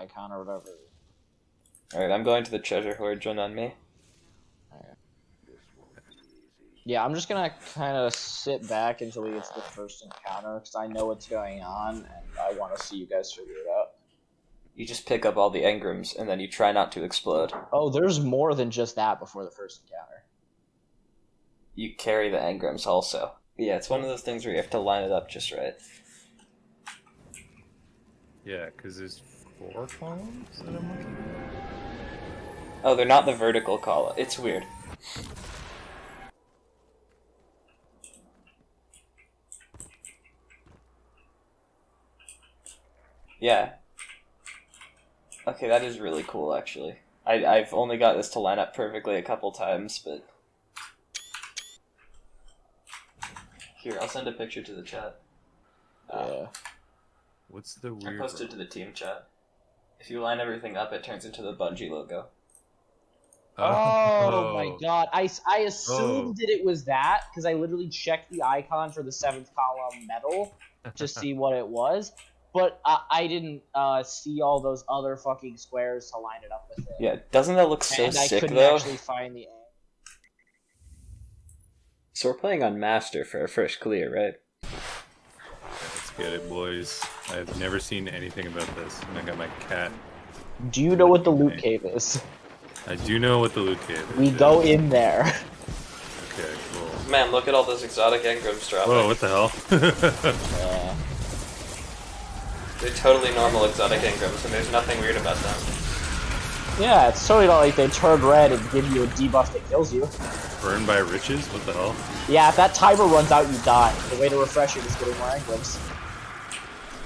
icon or whatever. Alright, I'm going to the treasure hoard. Join on me. Yeah, I'm just gonna kind of sit back until we get to the first encounter because I know what's going on and I want to see you guys figure it out. You just pick up all the engrams and then you try not to explode. Oh, there's more than just that before the first encounter. You carry the engrams also. Yeah, it's one of those things where you have to line it up just right. Yeah, because there's four columns that I'm looking at. Oh, they're not the vertical column. It's weird. Yeah. Okay, that is really cool, actually. I, I've only got this to line up perfectly a couple times, but... Here, I'll send a picture to the chat. Uh, Yeah. What's the weird... I posted to the team chat. If you line everything up, it turns into the Bungie logo. Oh, my god. I, I assumed that it was that because I literally checked the icon for the seventh column metal to see what it was. But I, I didn't uh, see all those other fucking squares to line it up with it. Yeah, doesn't that look so and I sick couldn't though? actually find the. So we're playing on Master for our first clear, right? Let's get it, boys. I've never seen anything about this, and I got my cat. Do you know what the loot cave is? I do know what the loot cave is. We go in there. Okay, cool. Man, look at all those exotic engrams dropping. Whoa, what the hell? Yeah. They're totally normal exotic engrams, and there's nothing weird about them. Yeah, it's totally not like they turn red and give you a debuff that kills you. Burned by riches? What the hell? Yeah, if that timer runs out, you die. The way to refresh it is getting more engrams.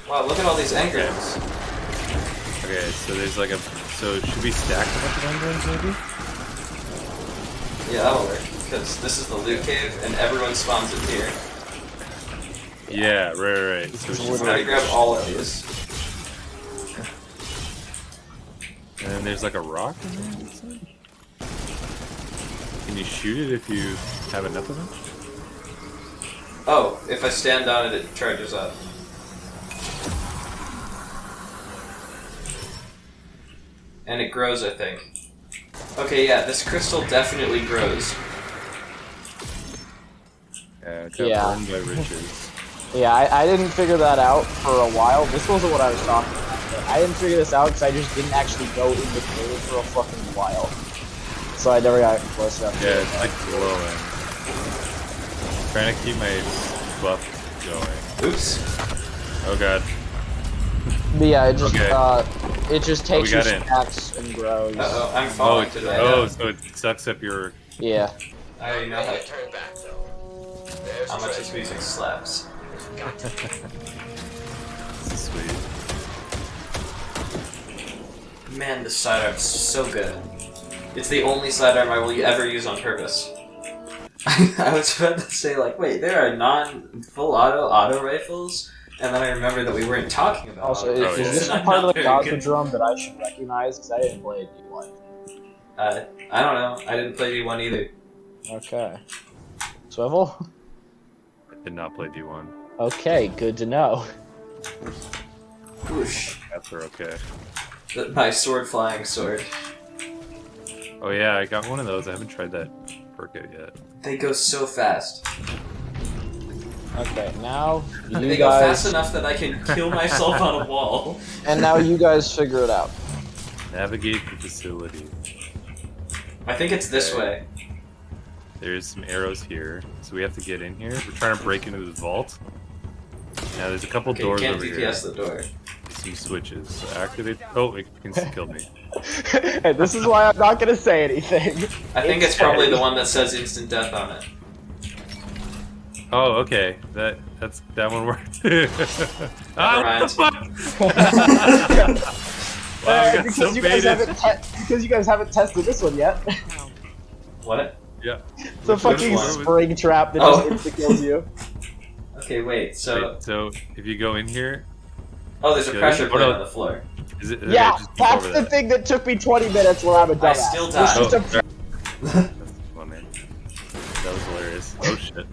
Wow, look at all these engrams. Okay, so there's like a. So should we stack a bunch of engrams maybe? Yeah, that'll work. Because this is the loot cave, and everyone spawns in here. Yeah, right, right. right. So is it's So just now you like, grab all of these. and there's like a rock in there. it looks like? Can you shoot it if you have enough of them? Oh, if I stand on it, it charges up. And it grows, I think. Okay, yeah, this crystal definitely grows. Yeah, it got Yeah. burned by riches. Yeah, I, I didn't figure that out for a while. This wasn't what I was talking about. I didn't figure this out because I just didn't actually go in the cave for a fucking while. So I never got close enough. to Yeah, it. it's like glowing. Trying to keep my buff going. Oops. Oh god. But yeah, it just Okay. uh, it just takes we your got in. stacks and grows. Uh oh, I'm Oh, falling it, to that. oh, so it sucks up your. Yeah. I know how, Turn back though. There's how much this music slaps. This is sweet. Man, this sidearm's so good. It's the only sidearm I will ever use on purpose. I was about to say, like, wait, there are non full auto auto rifles, and then I remember that we weren't talking about. Also, is, Oh, rifles, is this and a I'm part of the very drum that I should recognize? Because I didn't play a D1. Uh, I don't know. I didn't play D1 either. Okay. Swivel? I did not play D1. Okay, good to know. Whoosh. Cats are okay. The- My sword flying sword. Oh yeah, I got one of those. I haven't tried that perk out yet. They go so fast. Okay, now you they go fast enough that I can kill myself on a wall. and now you guys figure it out. Navigate the facility. I think it's this Okay. way. There's some arrows here, so we have to get in here. We're trying to break into this vault. Now there's a couple Okay, you doors can't over DPS here. the door. Some switches. So activate. Oh, it can kill me. and this is why I'm not gonna say anything. I think It it's probably the one that says instant death on it. Oh, okay. That that's that one worked. ah, what the fuck? wow, we got because so you guys baited. haven't because you guys haven't tested this one yet. What? Yeah. It's a fucking one? spring trap that Oh. just insta kills you. Okay, wait. So, Wait, so if you go in here, oh, there's a Yeah, pressure oh, plate no. on the floor. is it? yeah, just that's the that. thing that took me 20 minutes where I'm a dumbass. I still It's died. Oh, a- That's funny. That was hilarious. Oh shit.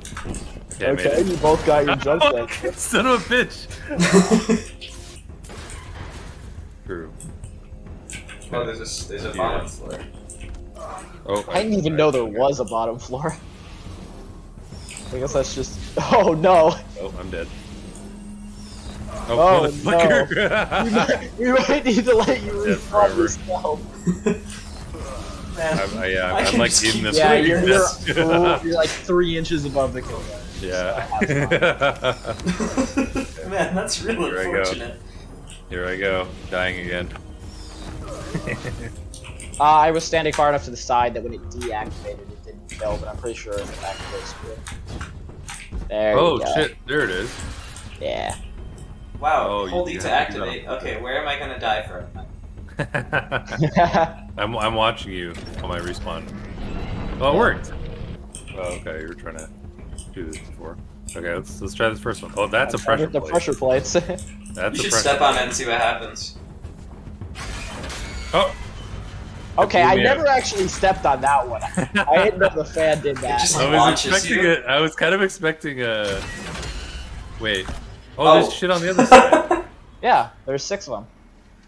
Okay, I made okay, you both got your jump set. Son of a bitch! True. Oh, there's a s- there's a Yeah. bottom floor. Oh, I didn't even know there was a bottom floor. I guess that's just. Oh no! Oh, I'm dead. Oh, Oh, motherfucker! We might, we might need to let you Dead respawn forever. yourself. Man, I'm, I, yeah, I I'm can like just in keep- this. Yeah, you're, you're, you're like three inches above the kill line. Yeah. man, that's really Here I unfortunate. Here I go, dying again. Uh, I was standing far enough to the side that when it deactivated, it didn't kill, but I'm pretty sure it activates it. There oh you go. Oh, shit! There it is. Yeah. Wow, Oh, you- hold E to have to do that activate. Okay, where am I gonna die from? I'm I'm watching you on my respawn. Oh, it worked. Oh, okay, you're trying to do this before. Okay, let's let's try this first one. Oh, that's a pressure The plate. pressure plates. That's you a should pressure. step on it and see what happens. Oh, okay, I never out. actually stepped on that one. I didn't know the fan did that. just- I was expecting you. it. I was kind of expecting a. Wait. Oh, Oh. there's shit on the other side. Yeah, there's six of them.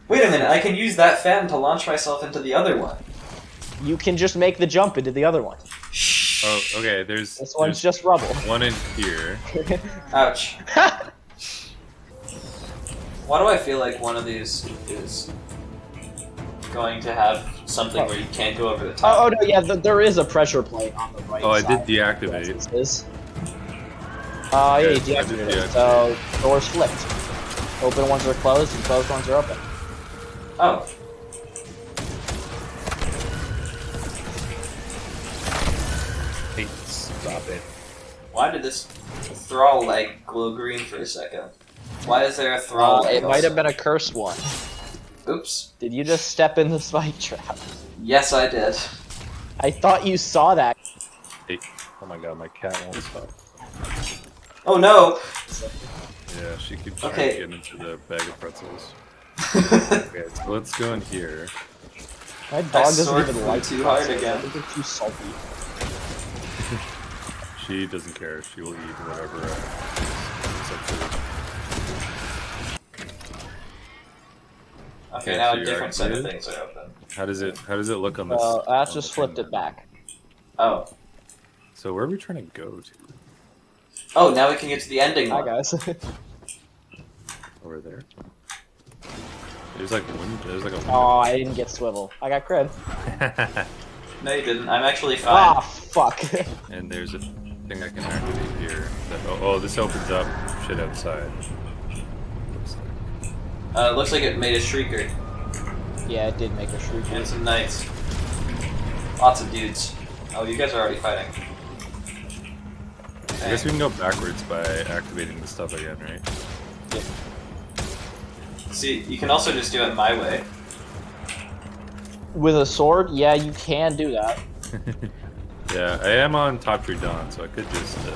Wait a minute, I can use that fan to launch myself into the other one. You can just make the jump into the other one. Shh. Oh, okay. There's, This one's there's just rubble. one in here. Ouch. Why do I feel like one of these is going to have something where you can't go over the Oh, top? oh no, yeah, th there is a pressure plate on the right Oh, I did deactivate. Yes, it is. Uh, yeah, you did deactivated it. So, doors flipped. Open ones are closed and closed ones are open. Oh. Why did this thrall like glow green for a second? Why is there a thrall? Uh, it leg might have been a cursed one. Oops. Did you just step in the spike trap? Yes, I did. I thought you saw that. Hey. Oh my god, my cat won't stop. Oh no! Yeah, she keeps trying Okay. to get into the bag of pretzels. Okay, so let's go in here. My dog doesn't even like too hard pretzels. again. I think they're too salty. She doesn't care. She will eat whatever. Uh, up to Okay, Okay, now so a you're different set of things are open. How does it? How does it look on this? Uh, that on just flipped it back. Oh. So where are we trying to go to? Oh, now we can get to the ending Hi guys. Over there. There's like one. There's like a. oh, I didn't get swivel. I got cred. No, you didn't. I'm actually fine. Ah, fuck. and there's a thing I can activate here. That, oh, oh, this opens up shit outside. Looks like. Uh, looks like it made a shrieker yeah, it did make a shrieker. and some knights. Lots of dudes. Oh, you guys are already fighting. I guess we can go backwards by activating the stuff again, right? See, you can also just do it my way. With a sword, yeah, you can do that. yeah, I am on Top Tree Dawn, so I could just. Uh,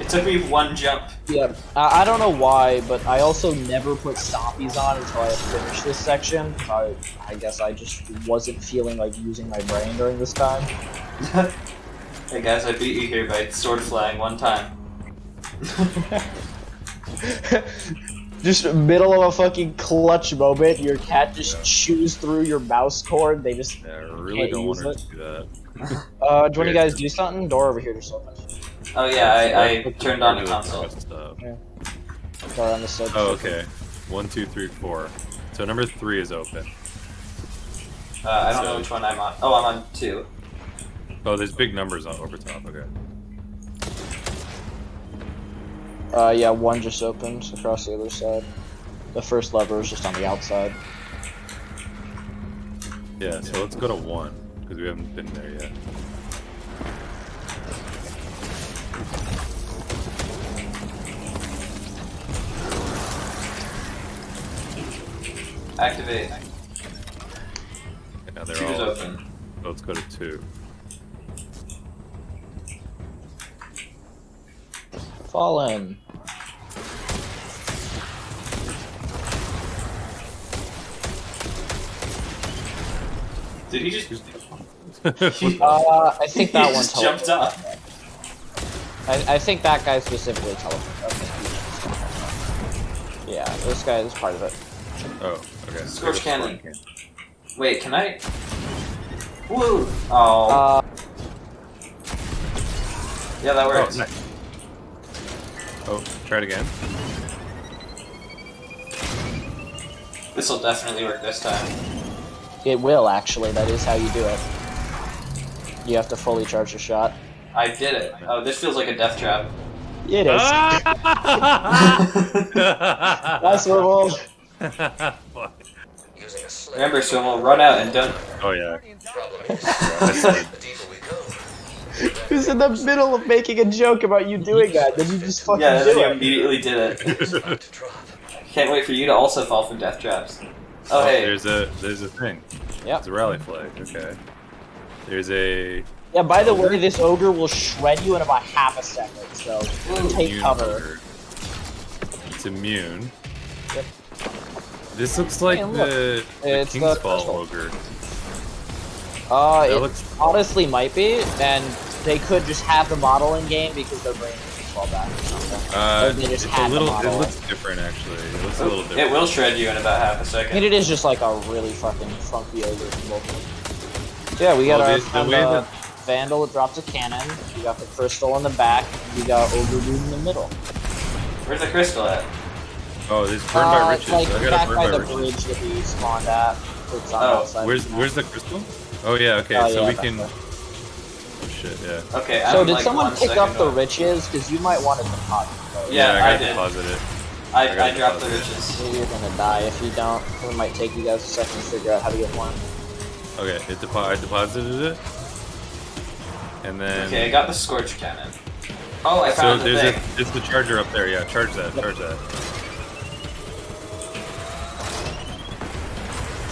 It took me one jump. Yeah, I, I don't know why, but I also never put stompies on until I finished this section. I, I guess I just wasn't feeling like using my brain during this time. hey guys, I beat you here by sword flying one time. just middle of a fucking clutch moment, your cat just chews through your mouse cord. They just, yeah, I really Can't don't want her it. to do that. Uh, do you want you guys do something? Door over here just open. Oh yeah, I, I Look turned on the console. fast stuff. Door on the side. Oh, okay. One, two, three, four. So number three is open. Uh, I don't know which one I'm on. Oh, I'm on two. Oh, there's big numbers on over top. Okay. Uh, yeah, one just opened across the other side. The first lever is just on the outside. Yeah. So let's go to one because we haven't been there yet. Activate. Okay, now they're Two is all open. So let's go to two. Fallen. Did he just? What- Uh, I think that he one jumped up. I, I think that guy specifically teleported. Okay. Yeah, this guy is part of it. Oh, okay. Scorch There's cannon. cannon. Wait, can I? Woo! Oh, Uh, yeah, that Oh, works. nice. Oh, try it again. This will definitely work this time. it will actually. That is how you do it. You have to fully charge your shot. I did it. Oh, this feels like a death trap. It is. That's Nice swivel. Fuck. Using a sled. Remember, Swivel, run out and don't. Oh yeah. Problem is, That's it. the deeper we go, Who's in the middle of making a joke about you doing that? Then you just fucking Yeah, do then you immediately did it. it's about to drop. Can't wait for you to also fall from death traps. Oh, Oh, hey. there's a there's a thing. Yeah. It's a rally flag. Okay. There's a Yeah, by the way, this ogre will shred you in about half a second, so take cover. ogre. It's immune. Yep. This looks like Hey, look. the, the King's crystal. Fall ogre. Uh, That it looks honestly might be, and they could just have the model in game because their brain is fall back or something. uh, Or they just it's a little. It looks different actually. It looks a little different. It will shred you in about half a I mean, second. it is just like a really fucking funky ogre symbol. Yeah, we got Well, our the- the friend, way that- Vandal that drops a cannon. We got the crystal in the back. and We got ogre in the middle. Where's the crystal at? Oh, there's burned by Uh, riches. it's like I got back burned by by the riches. bridge that we spawned at. It's on Oh, that. Where's where's the crystal? Oh yeah. Okay. Oh, so yeah, we can. there. Oh, shit. Yeah. Okay, So I'm did like someone pick second up the riches? Because you might want to deposit those. Yeah, I I got did. deposited. I, I got I, dropped the deposit. riches. Maybe you're gonna die if you don't. It might take you guys a second to figure out how to get one. Okay. It depo- I deposited it. And then. Okay, I got the scorch cannon. Oh, I So found the there's thing. a there's the charger up there. Yeah, charge that. Charge that.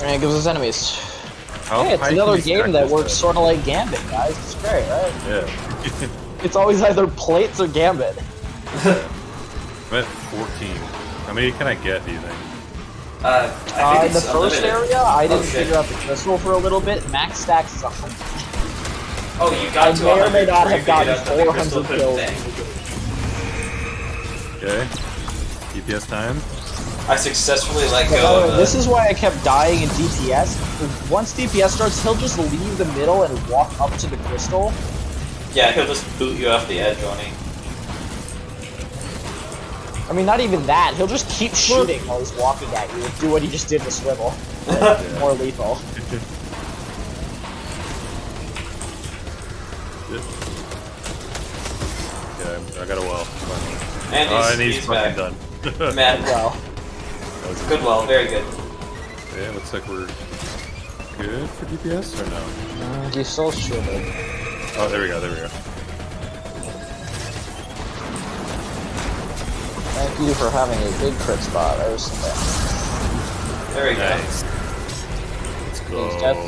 And it gives us enemies. How hey, it's another game that works sort of like Gambit, guys. It's great, right? Yeah. It's always either plates or Gambit. I'm at 14. How many can I get? Do you think? Uh, I think Uh, in the first unlimited. area, I didn't Oh, shit. figure out the crystal for a little bit. Max stacks is 100. Oh, you got I to may or may not have gotten figured out that the crystal 400 kills. Okay. DPS time. I successfully let But by go the way, the... this is why I kept dying in DPS. Once DPS starts, he'll just leave the middle and walk up to the crystal. Yeah, he'll just boot you off the edge, won't he? I mean, not even that. He'll just keep shooting while he's walking at you. Do what he just did to Swivel. More lethal. Yeah, I got a well. Finally. And Oh, he's, and he's, he's fucking back. done. Man, Well, That was good well, very good. Yeah, looks like we're good for DPS or no? mm, you still should Oh, there we go. There we go. You for having a big crit spot. I was There we go. Nice. Let's These go. are